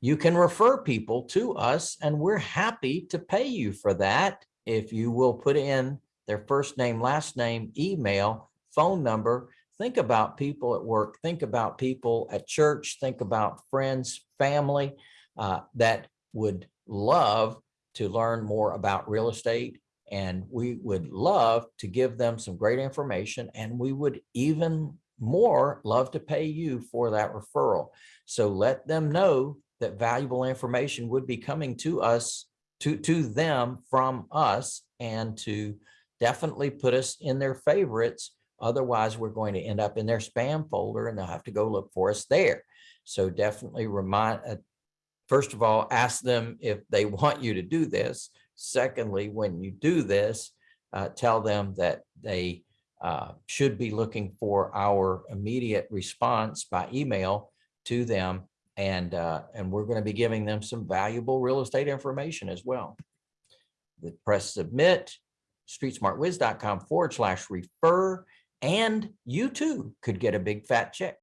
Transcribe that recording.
you can refer people to us and we're happy to pay you for that. If you will put in their first name, last name, email, phone number, think about people at work, think about people at church, think about friends, family uh, that would love to learn more about real estate. And we would love to give them some great information and we would even more love to pay you for that referral. So let them know that valuable information would be coming to us, to, to them from us and to definitely put us in their favorites. Otherwise, we're going to end up in their spam folder and they'll have to go look for us there. So definitely remind, uh, first of all, ask them if they want you to do this. Secondly, when you do this, uh, tell them that they uh, should be looking for our immediate response by email to them. And, uh, and we're going to be giving them some valuable real estate information as well. The press submit, streetsmartwiz.com forward slash refer, and you too could get a big fat check.